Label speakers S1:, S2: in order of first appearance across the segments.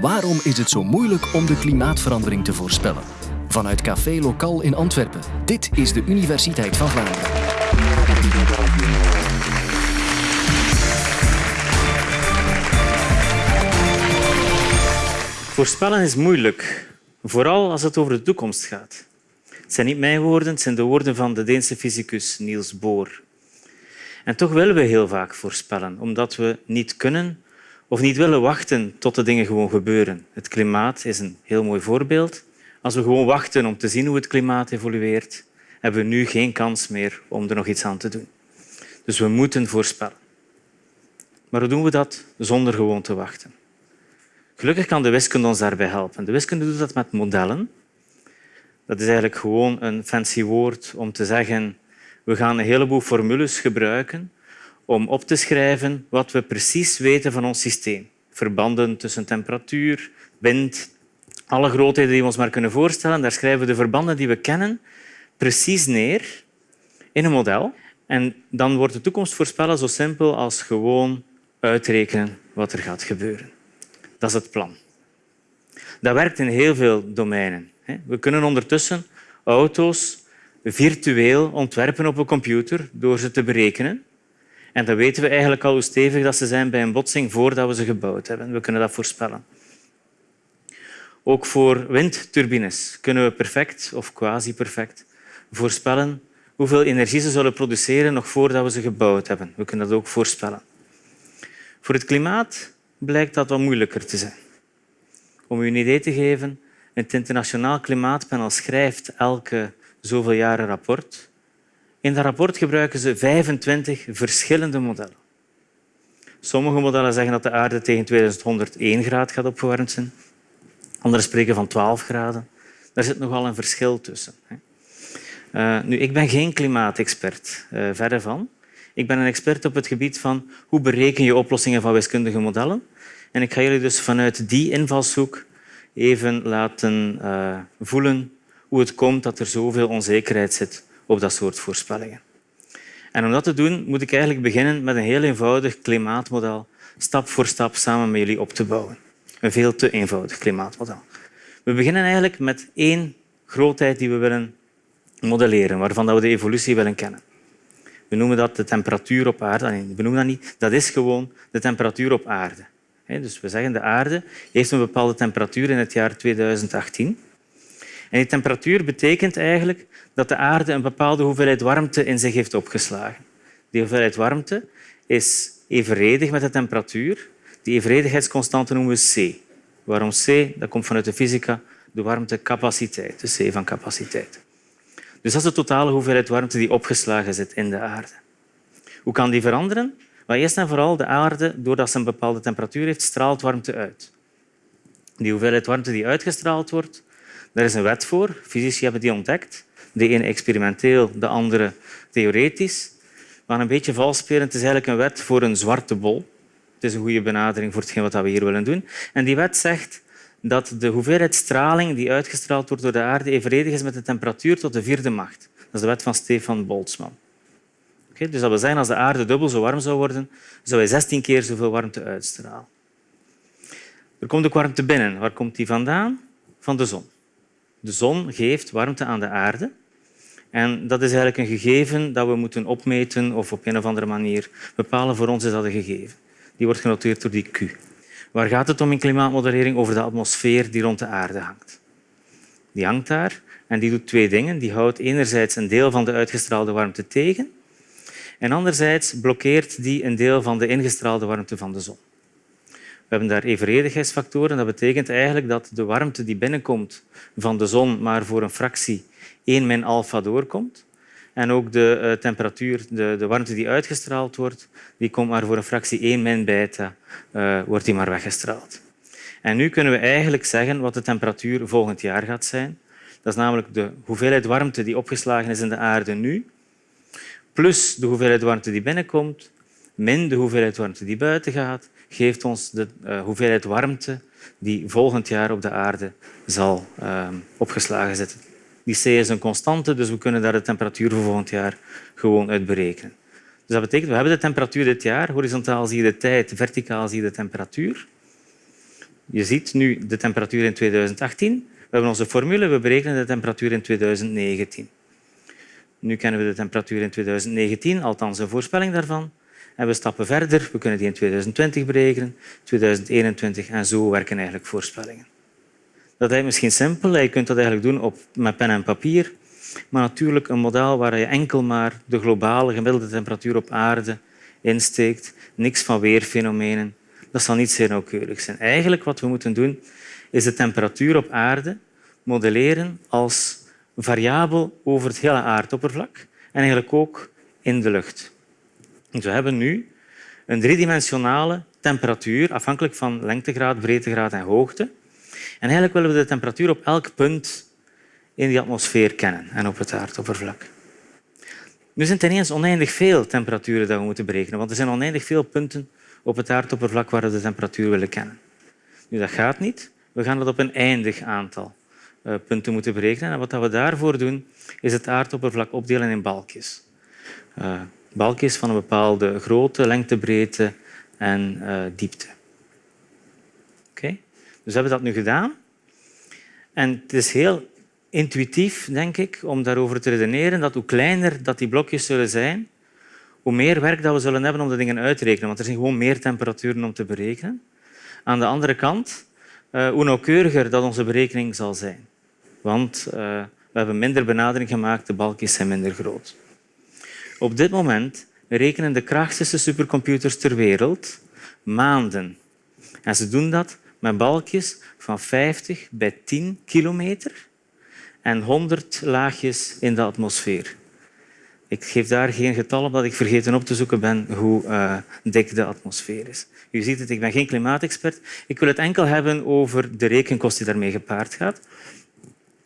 S1: Waarom is het zo moeilijk om de klimaatverandering te voorspellen? Vanuit Café Lokaal in Antwerpen. Dit is de Universiteit van Vlaanderen.
S2: Voorspellen is moeilijk, vooral als het over de toekomst gaat. Het zijn niet mijn woorden, het zijn de woorden van de Deense fysicus Niels Bohr. En toch willen we heel vaak voorspellen, omdat we niet kunnen of niet willen wachten tot de dingen gewoon gebeuren. Het klimaat is een heel mooi voorbeeld. Als we gewoon wachten om te zien hoe het klimaat evolueert, hebben we nu geen kans meer om er nog iets aan te doen. Dus we moeten voorspellen. Maar hoe doen we dat zonder gewoon te wachten? Gelukkig kan de wiskunde ons daarbij helpen. De wiskunde doet dat met modellen. Dat is eigenlijk gewoon een fancy woord om te zeggen we gaan een heleboel formules gebruiken om op te schrijven wat we precies weten van ons systeem. Verbanden tussen temperatuur, wind, alle grootheden die we ons maar kunnen voorstellen. Daar schrijven we de verbanden die we kennen precies neer in een model. En dan wordt de toekomst voorspellen zo simpel als gewoon uitrekenen wat er gaat gebeuren. Dat is het plan. Dat werkt in heel veel domeinen. We kunnen ondertussen auto's virtueel ontwerpen op een computer door ze te berekenen. En dan weten we eigenlijk al hoe stevig dat ze zijn bij een botsing voordat we ze gebouwd hebben. We kunnen dat voorspellen. Ook voor windturbines kunnen we perfect of quasi-perfect voorspellen hoeveel energie ze zullen produceren nog voordat we ze gebouwd hebben. We kunnen dat ook voorspellen. Voor het klimaat blijkt dat wat moeilijker te zijn. Om u een idee te geven, het Internationaal Klimaatpanel schrijft elke zoveel jaren rapport. In dat rapport gebruiken ze 25 verschillende modellen. Sommige modellen zeggen dat de aarde tegen 2101 graad gaat opgewarmd zijn. Anderen spreken van 12 graden. Daar zit nogal een verschil tussen. Uh, nu, ik ben geen klimaatexpert, uh, verre van. Ik ben een expert op het gebied van hoe bereken je oplossingen van wiskundige modellen. En ik ga jullie dus vanuit die invalshoek even laten uh, voelen hoe het komt dat er zoveel onzekerheid zit op dat soort voorspellingen. En om dat te doen moet ik eigenlijk beginnen met een heel eenvoudig klimaatmodel stap voor stap samen met jullie op te bouwen. Een veel te eenvoudig klimaatmodel. We beginnen eigenlijk met één grootheid die we willen modelleren, waarvan we de evolutie willen kennen. We noemen dat de temperatuur op aarde. Nee, we noemen dat niet. Dat is gewoon de temperatuur op aarde. Dus we zeggen de aarde heeft een bepaalde temperatuur in het jaar 2018. En die temperatuur betekent eigenlijk dat de aarde een bepaalde hoeveelheid warmte in zich heeft opgeslagen. Die hoeveelheid warmte is evenredig met de temperatuur. Die evenredigheidsconstante noemen we C. Waarom C? Dat komt vanuit de fysica, de warmtecapaciteit, de C van capaciteit. Dus dat is de totale hoeveelheid warmte die opgeslagen zit in de aarde. Hoe kan die veranderen? Maar eerst en vooral de aarde, doordat ze een bepaalde temperatuur heeft, straalt warmte uit. Die hoeveelheid warmte die uitgestraald wordt, daar is een wet voor. Fysici hebben die ontdekt. De ene experimenteel, de andere theoretisch. Maar een beetje vals spelen, het is eigenlijk een wet voor een zwarte bol. Het is een goede benadering voor hetgeen wat we hier willen doen. En die wet zegt dat de hoeveelheid straling die uitgestraald wordt door de aarde evenredig is met de temperatuur tot de vierde macht. Dat is de wet van Stefan Boltzmann. Okay, dus als de aarde dubbel zo warm zou worden, zou hij 16 keer zoveel warmte uitstralen. Er komt ook warmte binnen. Waar komt die vandaan? Van de zon. De zon geeft warmte aan de aarde. En dat is eigenlijk een gegeven dat we moeten opmeten of op een of andere manier bepalen. Voor ons is dat een gegeven. Die wordt genoteerd door die Q. Waar gaat het om in klimaatmodellering? Over de atmosfeer die rond de aarde hangt. Die hangt daar en die doet twee dingen. Die houdt enerzijds een deel van de uitgestraalde warmte tegen en anderzijds blokkeert die een deel van de ingestraalde warmte van de zon. We hebben daar evenredigheidsfactoren. Dat betekent eigenlijk dat de warmte die binnenkomt van de zon maar voor een fractie 1 min alfa doorkomt. En ook de uh, temperatuur, de, de, warmte die uitgestraald wordt, die komt maar voor een fractie 1 min beta, uh, wordt die maar weggestraald. En nu kunnen we eigenlijk zeggen wat de temperatuur volgend jaar gaat zijn. Dat is namelijk de hoeveelheid warmte die opgeslagen is in de aarde nu, plus de hoeveelheid warmte die binnenkomt, min de hoeveelheid warmte die buiten gaat, geeft ons de uh, hoeveelheid warmte die volgend jaar op de aarde zal uh, opgeslagen zitten. Die C is een constante, dus we kunnen daar de temperatuur voor volgend jaar gewoon uit berekenen. Dus dat betekent, we hebben de temperatuur dit jaar. Horizontaal zie je de tijd, verticaal zie je de temperatuur. je ziet nu de temperatuur in 2018. We hebben onze formule, we berekenen de temperatuur in 2019. Nu kennen we de temperatuur in 2019, althans een voorspelling daarvan. En we stappen verder. We kunnen die in 2020 berekenen, 2021 en zo werken eigenlijk voorspellingen. Dat is misschien simpel. Je kunt dat eigenlijk doen op, met pen en papier. Maar natuurlijk een model waar je enkel maar de globale gemiddelde temperatuur op aarde insteekt, niks van weerfenomenen, dat zal niet zeer nauwkeurig zijn. Eigenlijk wat we moeten doen, is de temperatuur op aarde modelleren als variabel over het hele aardoppervlak en eigenlijk ook in de lucht. Dus we hebben nu een driedimensionale temperatuur, afhankelijk van lengtegraad, breedtegraad en hoogte. En eigenlijk willen we de temperatuur op elk punt in die atmosfeer kennen en op het aardoppervlak. Nu zijn het ineens oneindig veel temperaturen dat we moeten berekenen, want er zijn oneindig veel punten op het aardoppervlak waar we de temperatuur willen kennen. Nu, dat gaat niet. We gaan dat op een eindig aantal uh, punten moeten berekenen. En wat we daarvoor doen, is het aardoppervlak opdelen in balkjes. Uh, balkjes van een bepaalde grootte, lengte, breedte en uh, diepte. Oké? Dus we hebben dat nu gedaan. En het is heel intuïtief, denk ik, om daarover te redeneren dat hoe kleiner dat die blokjes zullen zijn, hoe meer werk dat we zullen hebben om de dingen uit te rekenen. Want er zijn gewoon meer temperaturen om te berekenen. Aan de andere kant, uh, hoe nauwkeuriger dat onze berekening zal zijn. Want uh, we hebben minder benadering gemaakt, de balkjes zijn minder groot. Op dit moment rekenen de krachtigste supercomputers ter wereld maanden. En ze doen dat met balkjes van 50 bij 10 kilometer en 100 laagjes in de atmosfeer. Ik geef daar geen getal op dat ik vergeten op te zoeken ben hoe uh, dik de atmosfeer is. U ziet het, ik ben geen klimaatexpert. Ik wil het enkel hebben over de rekenkost die daarmee gepaard gaat.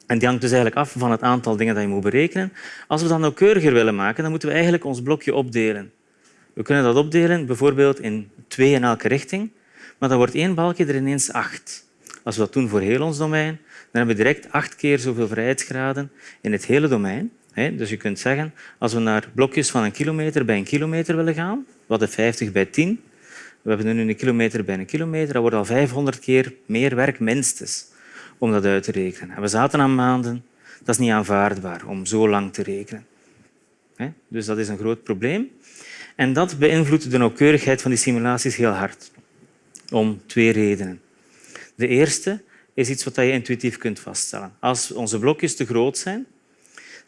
S2: En die hangt dus eigenlijk af van het aantal dingen dat je moet berekenen. Als we dat nauwkeuriger willen maken, dan moeten we eigenlijk ons blokje opdelen. We kunnen dat opdelen bijvoorbeeld in twee in elke richting, maar dan wordt één balkje er ineens acht. Als we dat doen voor heel ons domein, dan hebben we direct acht keer zoveel vrijheidsgraden in het hele domein. Dus je kunt zeggen, als we naar blokjes van een kilometer bij een kilometer willen gaan, wat de 50 bij 10, we hebben nu een kilometer bij een kilometer, dat wordt al 500 keer meer werk minstens om dat uit te rekenen. En we zaten aan maanden. Dat is niet aanvaardbaar om zo lang te rekenen. Dus dat is een groot probleem. En dat beïnvloedt de nauwkeurigheid van die simulaties heel hard. Om twee redenen. De eerste is iets wat je intuïtief kunt vaststellen. Als onze blokjes te groot zijn,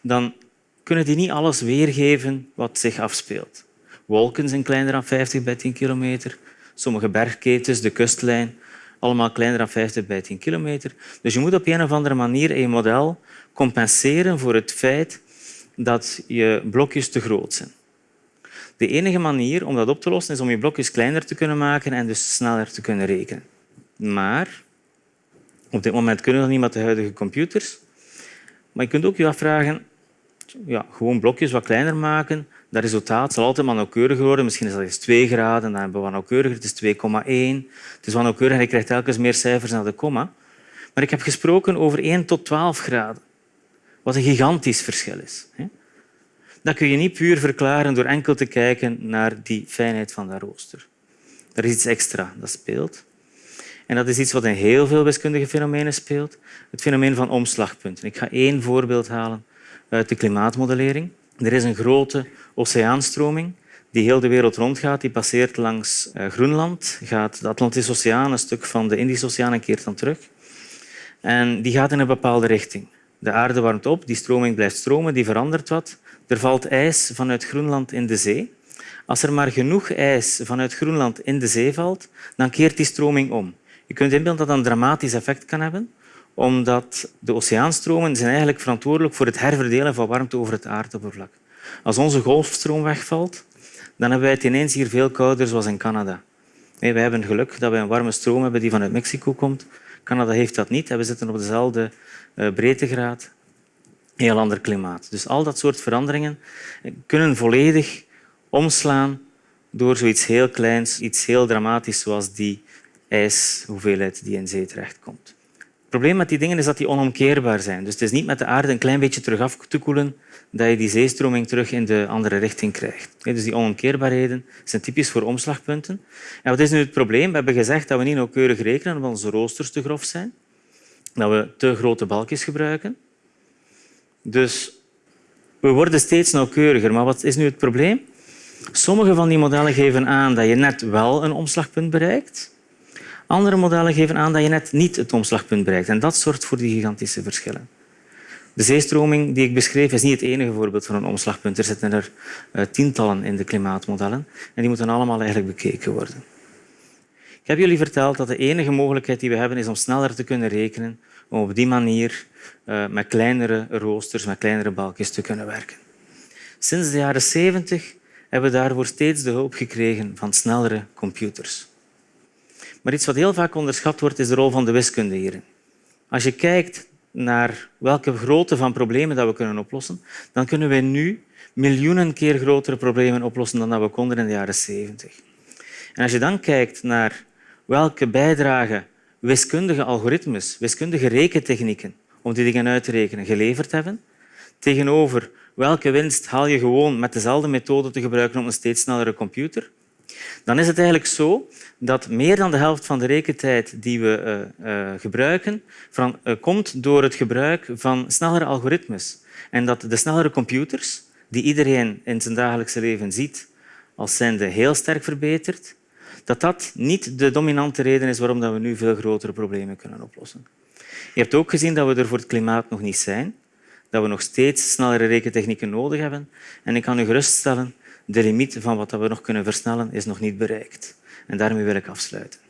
S2: dan kunnen die niet alles weergeven wat zich afspeelt. Wolken zijn kleiner dan 50 bij 10 kilometer. Sommige bergketens, de kustlijn, allemaal kleiner dan 50 bij 10 kilometer. Dus je moet op een of andere manier in je model compenseren voor het feit dat je blokjes te groot zijn. De enige manier om dat op te lossen is om je blokjes kleiner te kunnen maken en dus sneller te kunnen rekenen. Maar op dit moment kunnen we dat niet met de huidige computers. Maar je kunt ook je afvragen, ja, gewoon blokjes wat kleiner maken, dat resultaat zal altijd maar nauwkeuriger worden. Misschien is dat eens 2 graden, dan hebben we nauwkeuriger. Het is 2,1. Het is wat nauwkeuriger je krijgt telkens meer cijfers naar de komma. Maar ik heb gesproken over 1 tot 12 graden, wat een gigantisch verschil is. Dat kun je niet puur verklaren door enkel te kijken naar die fijnheid van dat rooster. Er is iets extra dat speelt. En dat is iets wat in heel veel wiskundige fenomenen speelt. Het fenomeen van omslagpunten. Ik ga één voorbeeld halen uit de klimaatmodellering. Er is een grote oceaanstroming die heel de wereld rondgaat. Die passeert langs eh, Groenland, gaat de Atlantische Oceaan, een stuk van de Indische Oceaan en keert dan terug. En die gaat in een bepaalde richting. De aarde warmt op, die stroming blijft stromen, die verandert wat. Er valt ijs vanuit Groenland in de zee. Als er maar genoeg ijs vanuit Groenland in de zee valt, dan keert die stroming om. Je kunt inbeelden dat dat een dramatisch effect kan hebben omdat de oceaanstromen zijn eigenlijk verantwoordelijk voor het herverdelen van warmte over het aardoppervlak. Als onze golfstroom wegvalt, dan hebben wij het ineens hier veel kouder, zoals in Canada. wij hebben geluk dat we een warme stroom hebben die vanuit Mexico komt. Canada heeft dat niet we zitten op dezelfde eh, breedtegraad. Heel ander klimaat. Dus al dat soort veranderingen kunnen volledig omslaan door zoiets heel kleins, iets heel dramatisch zoals die ijshoeveelheid die in zee terechtkomt probleem met die dingen is dat die onomkeerbaar zijn. Dus het is niet met de aarde een klein beetje terug af te koelen dat je die zeestroming terug in de andere richting krijgt. Dus die onomkeerbaarheden zijn typisch voor omslagpunten. En wat is nu het probleem? We hebben gezegd dat we niet nauwkeurig rekenen omdat onze roosters te grof zijn. Dat we te grote balkjes gebruiken. Dus we worden steeds nauwkeuriger. Maar wat is nu het probleem? Sommige van die modellen geven aan dat je net wel een omslagpunt bereikt. Andere modellen geven aan dat je net niet het omslagpunt bereikt. En dat zorgt voor die gigantische verschillen. De zeestroming die ik beschreef is niet het enige voorbeeld van een omslagpunt. Er zitten er uh, tientallen in de klimaatmodellen en die moeten allemaal eigenlijk bekeken worden. Ik heb jullie verteld dat de enige mogelijkheid die we hebben is om sneller te kunnen rekenen, om op die manier uh, met kleinere roosters, met kleinere balkjes te kunnen werken. Sinds de jaren 70 hebben we daarvoor steeds de hulp gekregen van snellere computers. Maar iets wat heel vaak onderschat wordt, is de rol van de wiskunde hierin. Als je kijkt naar welke grootte van problemen dat we kunnen oplossen, dan kunnen wij nu miljoenen keer grotere problemen oplossen dan dat we konden in de jaren 70. En als je dan kijkt naar welke bijdrage wiskundige algoritmes, wiskundige rekentechnieken om die dingen uit te rekenen geleverd hebben, tegenover welke winst haal je gewoon met dezelfde methode te gebruiken op een steeds snellere computer, dan is het eigenlijk zo dat meer dan de helft van de rekentijd die we uh, uh, gebruiken van, uh, komt door het gebruik van snellere algoritmes. En dat de snellere computers, die iedereen in zijn dagelijkse leven ziet als zijnde heel sterk verbeterd, dat dat niet de dominante reden is waarom we nu veel grotere problemen kunnen oplossen. Je hebt ook gezien dat we er voor het klimaat nog niet zijn, dat we nog steeds snellere rekentechnieken nodig hebben. En ik kan u geruststellen, de limiet van wat we nog kunnen versnellen is nog niet bereikt. En daarmee wil ik afsluiten.